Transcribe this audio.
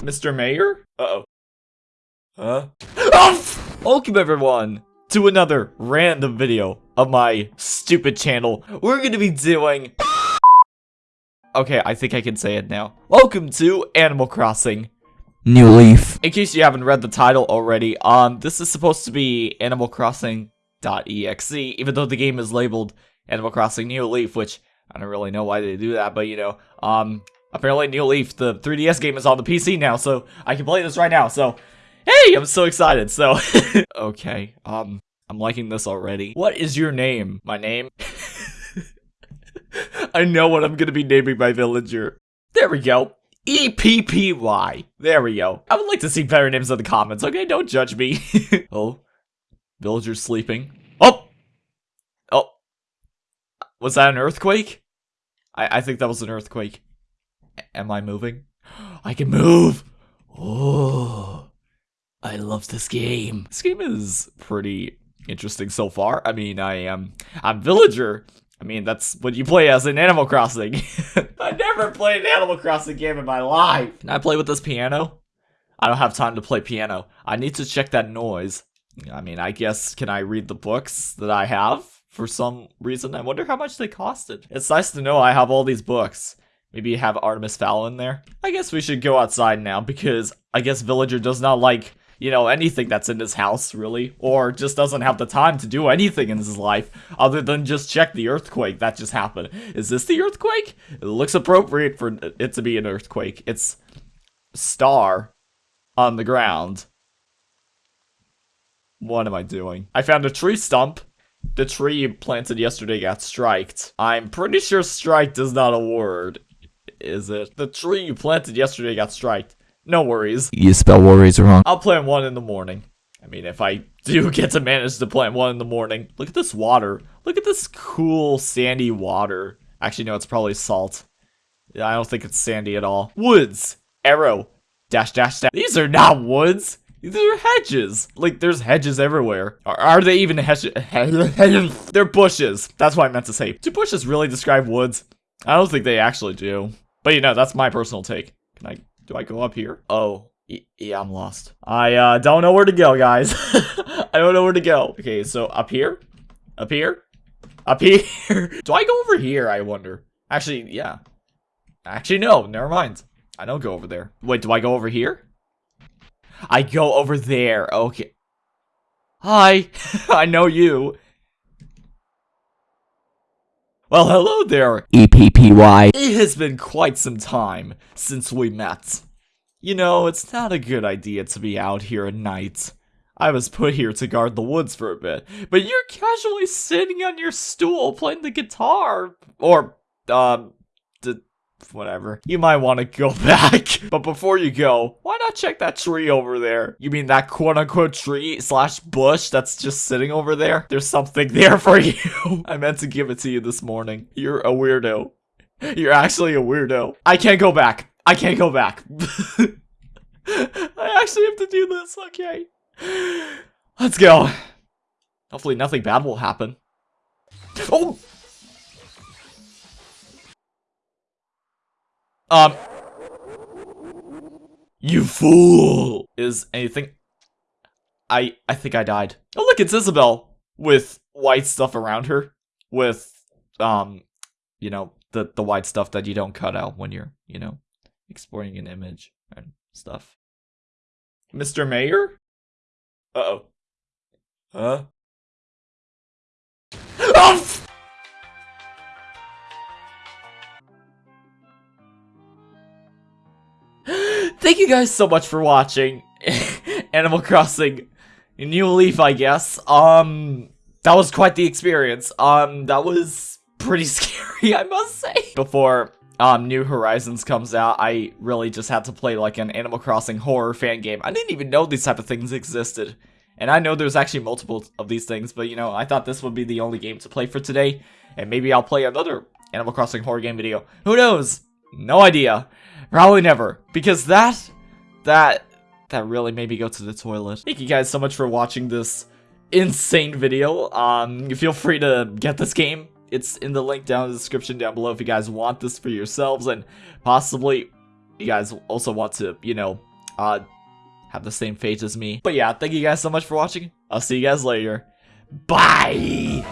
Mr. Mayor? Uh-oh. Huh? Oh! Welcome everyone to another random video of my stupid channel. We're gonna be doing... Okay, I think I can say it now. Welcome to Animal Crossing. New Leaf. In case you haven't read the title already, um, this is supposed to be Animal Crossing.exe, even though the game is labeled Animal Crossing New Leaf, which I don't really know why they do that, but you know, um, apparently New Leaf, the 3DS game is on the PC now, so I can play this right now, so, hey, I'm so excited, so, okay, um, I'm liking this already. What is your name? My name? I know what I'm gonna be naming my villager. There we go. E-P-P-Y. There we go. I would like to see better names in the comments, okay? Don't judge me. oh. Villager's sleeping. Oh! Oh. Was that an earthquake? I, I think that was an earthquake. Am I moving? I can move! Oh. I love this game. This game is pretty interesting so far. I mean, I am... I'm Villager. I mean, that's what you play as in Animal Crossing. I never played an Animal Crossing game in my life. Can I play with this piano? I don't have time to play piano. I need to check that noise. I mean, I guess, can I read the books that I have? For some reason, I wonder how much they costed. It's nice to know I have all these books. Maybe you have Artemis Fowl in there. I guess we should go outside now because I guess Villager does not like you know, anything that's in his house, really, or just doesn't have the time to do anything in his life other than just check the earthquake that just happened. Is this the earthquake? It looks appropriate for it to be an earthquake. It's star on the ground. What am I doing? I found a tree stump. The tree planted yesterday got striked. I'm pretty sure strike is not a word. Is it? The tree you planted yesterday got striked. No worries. You spell worries wrong. I'll plant one in the morning. I mean, if I do get to manage to plant one in the morning. Look at this water. Look at this cool sandy water. Actually, no, it's probably salt. I don't think it's sandy at all. Woods. Arrow. Dash, dash, dash. These are not woods. These are hedges. Like, there's hedges everywhere. Are, are they even hedges? They're bushes. That's what I meant to say. Do bushes really describe woods? I don't think they actually do. But, you know, that's my personal take. Can I do I go up here? Oh, yeah, I'm lost. I uh, don't know where to go, guys. I don't know where to go. Okay, so up here? Up here? Up here? do I go over here, I wonder? Actually, yeah. Actually, no, never mind. I don't go over there. Wait, do I go over here? I go over there. Okay. Hi. I know you. Well, hello there. E-P-P-Y. It has been quite some time since we met. You know, it's not a good idea to be out here at night. I was put here to guard the woods for a bit, but you're casually sitting on your stool playing the guitar. Or, um, whatever. You might want to go back. but before you go, why not check that tree over there? You mean that quote-unquote tree slash bush that's just sitting over there? There's something there for you. I meant to give it to you this morning. You're a weirdo. You're actually a weirdo. I can't go back. I can't go back. I actually have to do this. Okay. Let's go. Hopefully nothing bad will happen. Oh! Um. You fool! Is anything... I I think I died. Oh look, it's Isabelle! With white stuff around her. With, um, you know, the, the white stuff that you don't cut out when you're, you know, exporting an image and stuff. Mr. Mayor? Uh-oh. Huh? Oh! Thank you guys so much for watching Animal Crossing New Leaf, I guess. Um, that was quite the experience. Um, that was pretty scary, I must say. Before um, New Horizons comes out, I really just had to play like an Animal Crossing horror fan game. I didn't even know these type of things existed. And I know there's actually multiple of these things, but you know, I thought this would be the only game to play for today. And maybe I'll play another Animal Crossing horror game video. Who knows? No idea. Probably never. Because that, that, that really made me go to the toilet. Thank you guys so much for watching this insane video. Um, feel free to get this game. It's in the link down in the description down below if you guys want this for yourselves and possibly you guys also want to, you know, uh, have the same fate as me. But yeah, thank you guys so much for watching. I'll see you guys later. Bye!